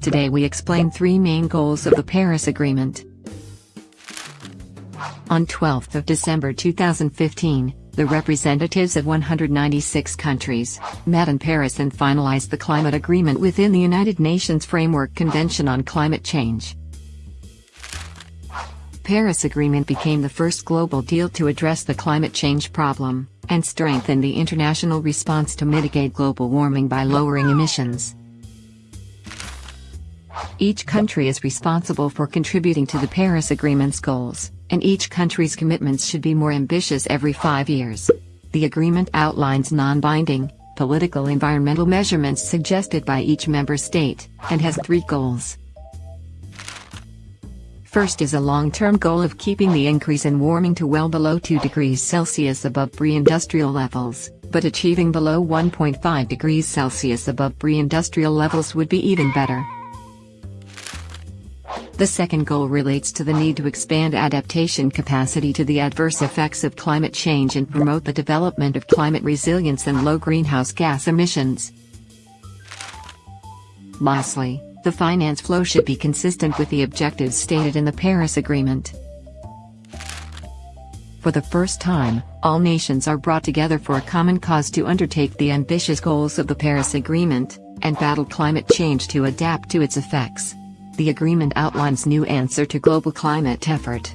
Today we explain three main goals of the Paris Agreement. On 12 December 2015, the representatives of 196 countries met in Paris and finalized the climate agreement within the United Nations Framework Convention on Climate Change. Paris Agreement became the first global deal to address the climate change problem, and strengthen the international response to mitigate global warming by lowering emissions. Each country is responsible for contributing to the Paris Agreement's goals, and each country's commitments should be more ambitious every five years. The agreement outlines non-binding, political environmental measurements suggested by each member state, and has three goals. First is a long-term goal of keeping the increase in warming to well below 2 degrees Celsius above pre-industrial levels, but achieving below 1.5 degrees Celsius above pre-industrial levels would be even better. The second goal relates to the need to expand adaptation capacity to the adverse effects of climate change and promote the development of climate resilience and low greenhouse gas emissions. Lastly, the finance flow should be consistent with the objectives stated in the Paris Agreement. For the first time, all nations are brought together for a common cause to undertake the ambitious goals of the Paris Agreement, and battle climate change to adapt to its effects. The agreement outlines new answer to global climate effort.